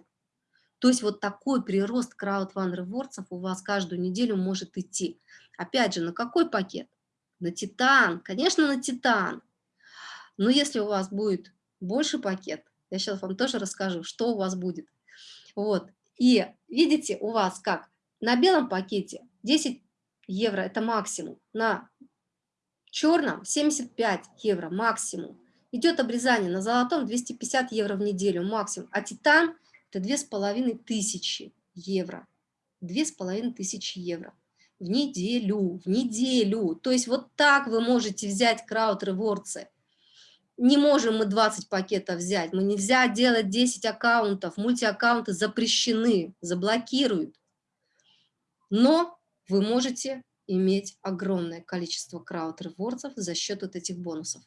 То есть вот такой прирост краудфанд ревордсов у вас каждую неделю может идти. Опять же, на какой пакет? На Титан, конечно, на Титан. Но если у вас будет больше пакет, я сейчас вам тоже расскажу, что у вас будет. Вот. И видите, у вас как? На белом пакете 10 евро – это максимум. На черном 75 евро максимум. Идет обрезание на золотом 250 евро в неделю максимум. А титан – это 2500 евро. 2500 евро в неделю, в неделю. То есть вот так вы можете взять крауд ревордсы. Не можем мы 20 пакетов взять, мы нельзя делать 10 аккаунтов, мультиаккаунты запрещены, заблокируют. Но вы можете иметь огромное количество крауд ревордсов за счет вот этих бонусов.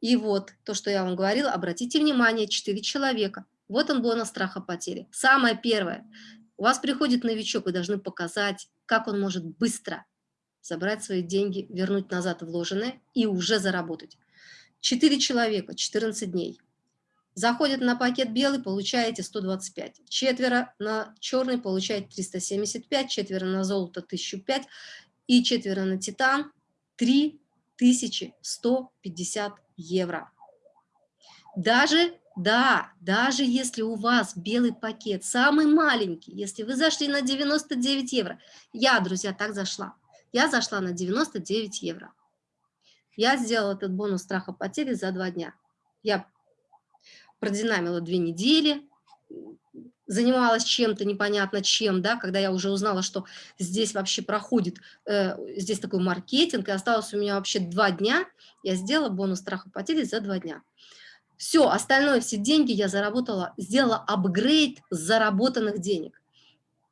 И вот то, что я вам говорила, обратите внимание, 4 человека. Вот он бонус страха потери. Самое первое. У вас приходит новичок, вы должны показать, как он может быстро забрать свои деньги, вернуть назад вложенные и уже заработать. 4 человека, 14 дней. Заходят на пакет белый, получаете 125. Четверо на черный получаете 375, четверо на золото 1005 и четверо на титан 3150 евро. Даже, да, даже если у вас белый пакет, самый маленький, если вы зашли на 99 евро, я, друзья, так зашла, я зашла на 99 евро. Я сделала этот бонус страха потери за два дня. Я продинамила две недели, занималась чем-то непонятно чем, да, когда я уже узнала, что здесь вообще проходит, э, здесь такой маркетинг, и осталось у меня вообще два дня, я сделала бонус страха потери за два дня. Все, остальное, все деньги я заработала, сделала апгрейд заработанных денег.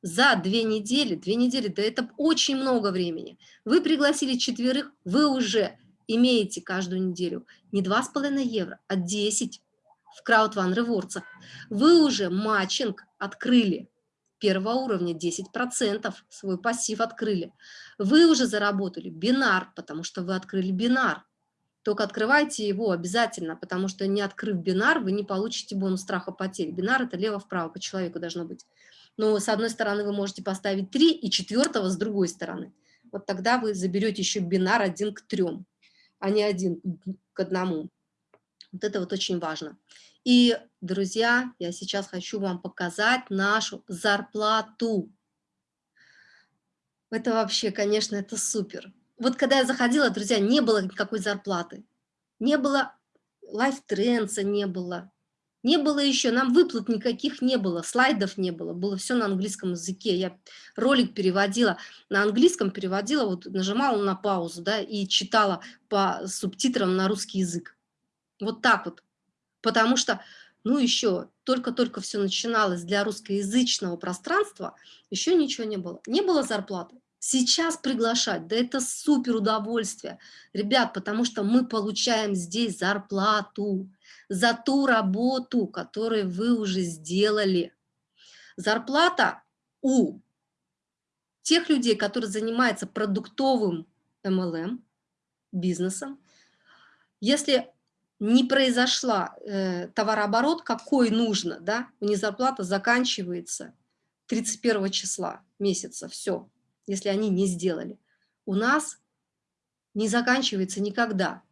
За две недели, две недели, да это очень много времени. Вы пригласили четверых, вы уже имеете каждую неделю не 2,5 евро, а 10 в краудван ревордсах. Вы уже матчинг открыли первого уровня 10%, свой пассив открыли. Вы уже заработали бинар, потому что вы открыли бинар. Только открывайте его обязательно, потому что не открыв бинар, вы не получите бонус страха потери. Бинар – это лево-вправо по человеку должно быть. Но с одной стороны вы можете поставить 3 и четвертого с другой стороны. Вот тогда вы заберете еще бинар один к трем, а не один к одному. Вот это вот очень важно. И, друзья, я сейчас хочу вам показать нашу зарплату. Это вообще, конечно, это супер вот когда я заходила, друзья, не было никакой зарплаты, не было лайфтренса, не было, не было еще, нам выплат никаких не было, слайдов не было, было все на английском языке. Я ролик переводила на английском, переводила, вот нажимала на паузу, да, и читала по субтитрам на русский язык. Вот так вот. Потому что, ну еще, только-только все начиналось для русскоязычного пространства, еще ничего не было. Не было зарплаты. Сейчас приглашать, да это супер удовольствие, ребят, потому что мы получаем здесь зарплату за ту работу, которую вы уже сделали. Зарплата у тех людей, которые занимаются продуктовым MLM, бизнесом, если не произошла э, товарооборот, какой нужно, да, у них зарплата заканчивается 31 числа месяца, все, если они не сделали, у нас не заканчивается никогда,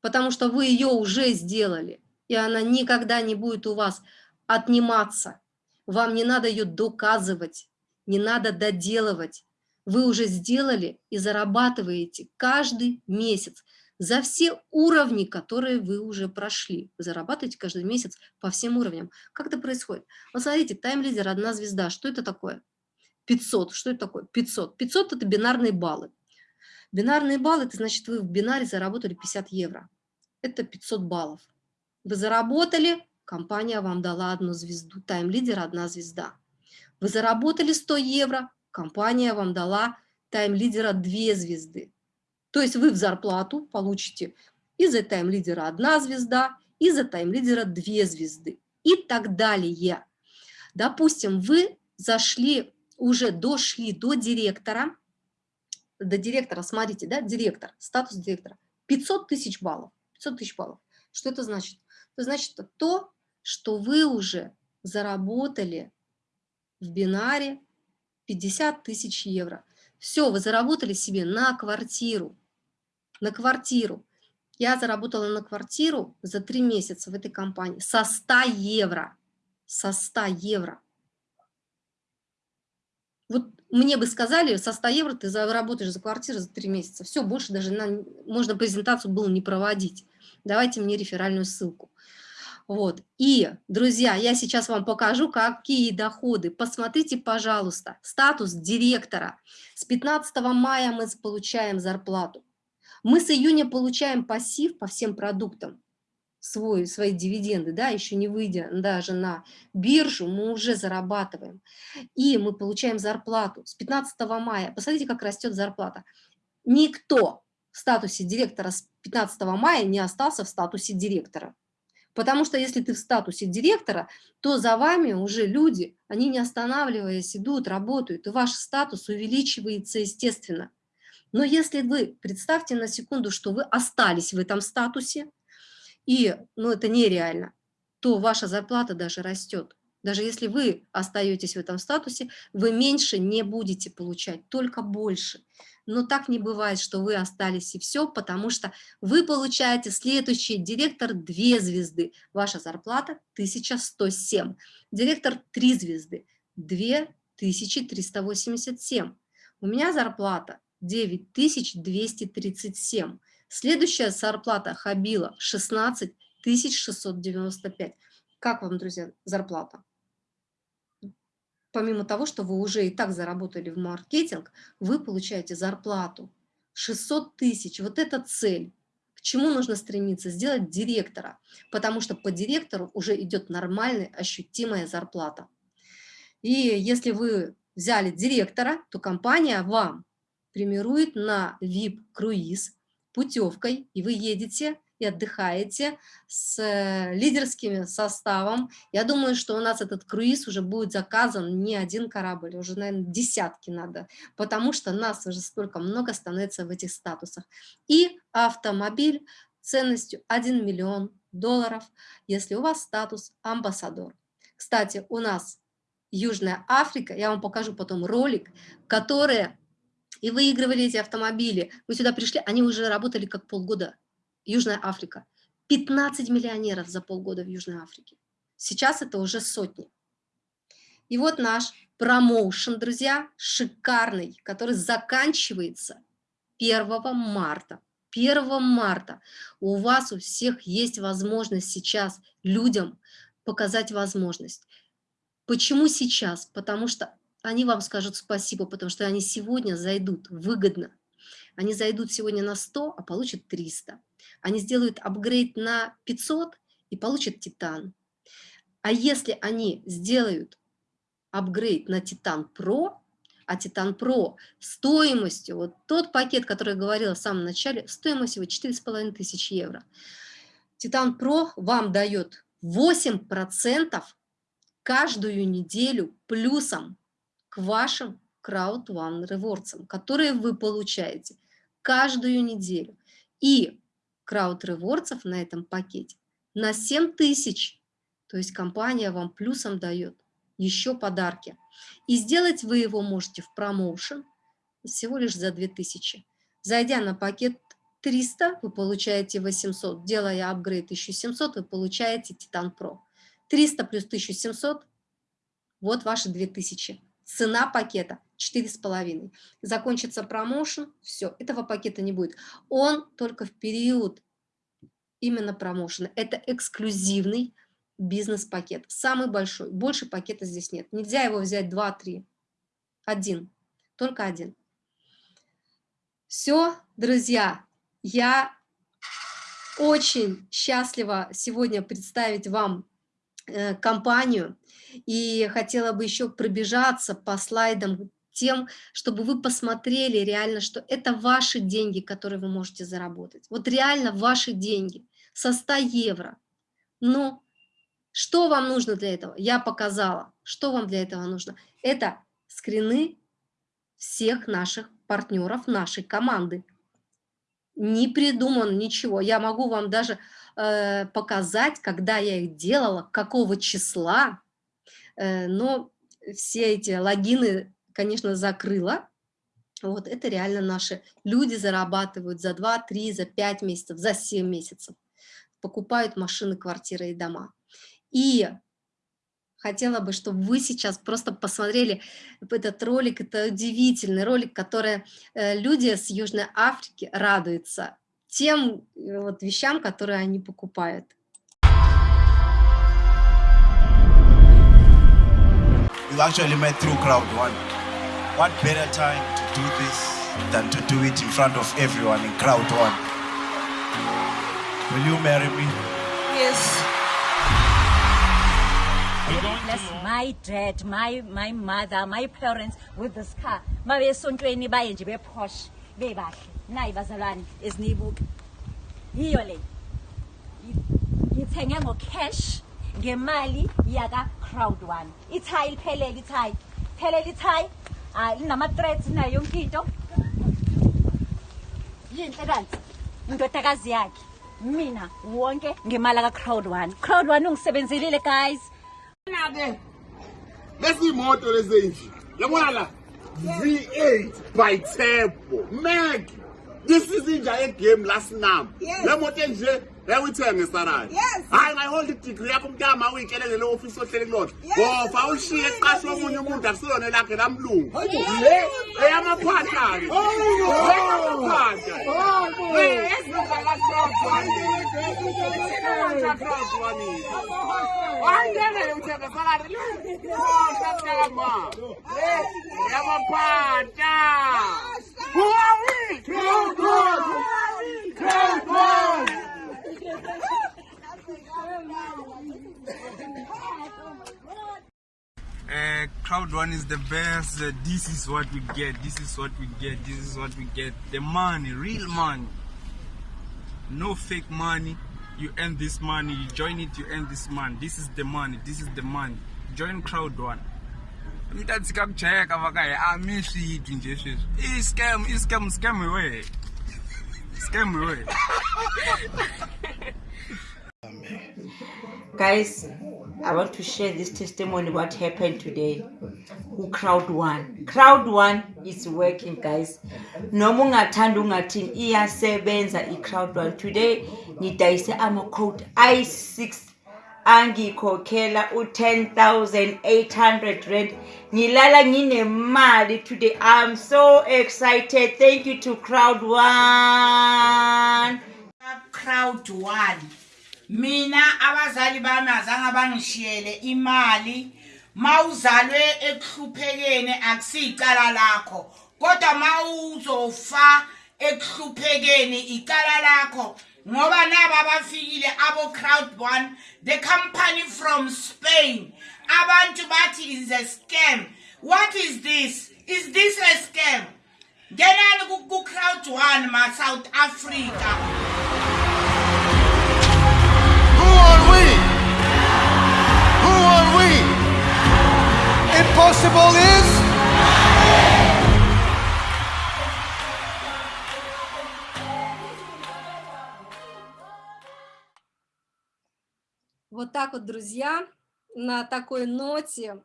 потому что вы ее уже сделали, и она никогда не будет у вас отниматься. Вам не надо ее доказывать, не надо доделывать. Вы уже сделали и зарабатываете каждый месяц за все уровни, которые вы уже прошли. Вы зарабатываете каждый месяц по всем уровням. Как это происходит? Вот смотрите, тайм-лидер, одна звезда. Что это такое? 500. Что это такое? 500. 500 – это бинарные баллы. Бинарные баллы – это значит, вы в бинаре заработали 50 евро. Это 500 баллов. Вы заработали, компания вам дала одну звезду, тайм-лидер – одна звезда. Вы заработали 100 евро, компания вам дала тайм-лидера 2 звезды. То есть вы в зарплату получите из-за тайм-лидера одна звезда, из-за тайм-лидера 2 звезды и так далее. Допустим, вы зашли уже дошли до директора, до директора, смотрите, да, директор, статус директора, 500 тысяч баллов, 500 тысяч баллов. Что это значит? Это значит то, что вы уже заработали в бинаре 50 тысяч евро. Все, вы заработали себе на квартиру, на квартиру. Я заработала на квартиру за три месяца в этой компании со 100 евро, со 100 евро. Вот мне бы сказали, со 100 евро ты заработаешь за квартиру за 3 месяца. Все, больше даже на, можно презентацию было не проводить. Давайте мне реферальную ссылку. Вот. И, друзья, я сейчас вам покажу, какие доходы. Посмотрите, пожалуйста, статус директора. С 15 мая мы получаем зарплату. Мы с июня получаем пассив по всем продуктам свой, свои дивиденды, да, еще не выйдя даже на биржу, мы уже зарабатываем. И мы получаем зарплату с 15 мая. Посмотрите, как растет зарплата. Никто в статусе директора с 15 мая не остался в статусе директора. Потому что если ты в статусе директора, то за вами уже люди, они не останавливаясь, идут, работают, и ваш статус увеличивается естественно. Но если вы, представьте на секунду, что вы остались в этом статусе, и, ну, это нереально, то ваша зарплата даже растет. Даже если вы остаетесь в этом статусе, вы меньше не будете получать, только больше. Но так не бывает, что вы остались и все, потому что вы получаете следующий директор 2 звезды, ваша зарплата 1107, директор 3 звезды 2387. У меня зарплата 9237. Следующая зарплата Хабила 16695. Как вам, друзья, зарплата? помимо того, что вы уже и так заработали в маркетинг, вы получаете зарплату 600 тысяч. Вот это цель. К чему нужно стремиться? Сделать директора, потому что по директору уже идет нормальная, ощутимая зарплата. И если вы взяли директора, то компания вам премирует на VIP-круиз путевкой, и вы едете и отдыхаете с э, лидерским составом. Я думаю, что у нас этот круиз уже будет заказан не один корабль, уже, наверное, десятки надо, потому что нас уже столько много становится в этих статусах. И автомобиль ценностью 1 миллион долларов, если у вас статус амбассадор. Кстати, у нас Южная Африка, я вам покажу потом ролик, которые и выигрывали эти автомобили. Мы сюда пришли, они уже работали как полгода Южная Африка. 15 миллионеров за полгода в Южной Африке. Сейчас это уже сотни. И вот наш промоушен, друзья, шикарный, который заканчивается 1 марта. 1 марта у вас у всех есть возможность сейчас людям показать возможность. Почему сейчас? Потому что они вам скажут спасибо, потому что они сегодня зайдут выгодно. Они зайдут сегодня на 100, а получат 300 они сделают апгрейд на 500 и получат Титан. А если они сделают апгрейд на Титан Про, а Титан Про стоимостью, вот тот пакет, который я говорила в самом начале, стоимостью 4,5 тысяч евро. Титан Про вам дает 8% каждую неделю плюсом к вашим Crowd Rewards, которые вы получаете каждую неделю. И крауд-ревордсов на этом пакете на 7 тысяч. То есть компания вам плюсом дает еще подарки. И сделать вы его можете в промоушен всего лишь за 2000. Зайдя на пакет 300, вы получаете 800. Делая апгрейд 1700, вы получаете Titan Pro. 300 плюс 1700, вот ваши 2000. Цена пакета 4,5. Закончится промоушен, все, этого пакета не будет. Он только в период именно промоушена. Это эксклюзивный бизнес-пакет, самый большой. Больше пакета здесь нет. Нельзя его взять 2-3. Один, только один. Все, друзья, я очень счастлива сегодня представить вам компанию и хотела бы еще пробежаться по слайдам тем, чтобы вы посмотрели реально, что это ваши деньги, которые вы можете заработать. Вот реально ваши деньги со 100 евро. Но что вам нужно для этого? Я показала. Что вам для этого нужно? Это скрины всех наших партнеров нашей команды. Не придуман ничего. Я могу вам даже э, показать, когда я их делала, какого числа, Э, но все эти логины, конечно, закрыла. Вот это реально наши люди зарабатывают за 2, 3, за 5 месяцев, за 7 месяцев. Покупают машины, квартиры и дома. И хотела бы, чтобы вы сейчас просто посмотрели этот ролик. Это удивительный ролик, который э, люди с Южной Африки радуются тем э, вот вещам, которые они покупают. You actually met through crowd one. What better time to do this than to do it in front of everyone in crowd one? Will you marry me? Yes. Bless my dad, my my mother, my parents with this car. Mabe esontweni baye nje beposh bebahle. Nayi bazalwane ezinibuka. Yiyo le. Ngithenge ngo cash ngemali yaka crowd one. Ithayi liphelele ithayi. Phelele ithayi. Ah linama threads nayo yonke into. njenhlekanzi indodakazi yakhe mina wonke ngemali ka-crowd one crowd one ungisebenzelile guys ke lesiyimoto lezenji yabona la V8 by Tempo. Meg, this is the game last now. Yes yawuthenge sarani hayi ngayiholda idigri yakho umntama uyityelele le a ohleli kulona ngofa ushiye Come omunye umuntu akusilone lakhe lamlungu eyamaphahla-ke wayiyelele uthenga oh, eyamaphahla Glory! Glory! Glory! Crowd one is the best. This is what we get this is what we get this is what we get. The money real money. No fake money. You earn this money you join it you earn this money. This is the money this is the money. Join crowd one. Mtatsi kakujayeka vakaye ah, amishiitwi nje sweswi i scam i scam scam we scam we Guys, I want to share this testimony what happened today. Who crowd one? Crowd one is working, guys. Noma ungathanda ungathini iyasebenza i-crowd one. Today ngidayise ama-code i6 angikhokhela u-10800 rand ngilala nginemali today i'm so excited thank you to crowd one crowd one mina abazali bami azange bangishiyele imali. Mawuzalwe ekuhluphekeni akusiyicala lakho. Kodwa mawuzofa ekuhluphekeni icala lakho. Ngoba naba bafikile abo crowd one the company from spain. Abantu bathi is a scam. What is this? Is this a scam? Ngenani ku crowd one ma south africa. Impossible is? Вот так вот, друзья, на такой ноте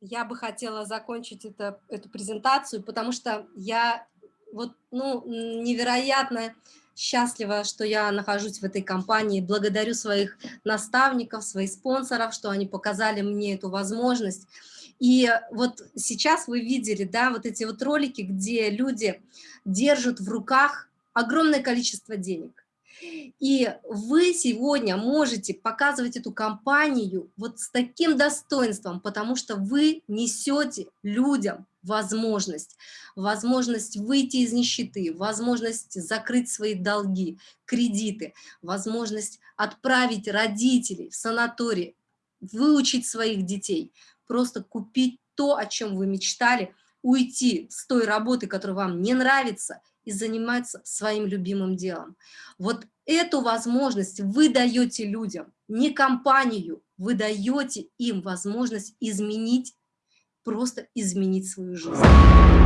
я бы хотела закончить это, эту презентацию, потому что я вот, ну, невероятно счастлива, что я нахожусь в этой компании. Благодарю своих наставников, своих спонсоров, что они показали мне эту возможность. И вот сейчас вы видели, да, вот эти вот ролики, где люди держат в руках огромное количество денег. И вы сегодня можете показывать эту компанию вот с таким достоинством, потому что вы несете людям возможность, возможность выйти из нищеты, возможность закрыть свои долги, кредиты, возможность отправить родителей в санаторий, выучить своих детей, просто купить то, о чем вы мечтали, уйти с той работы, которая вам не нравится, и заниматься своим любимым делом. Вот эту возможность вы даете людям, не компанию, вы даете им возможность изменить, просто изменить свою жизнь.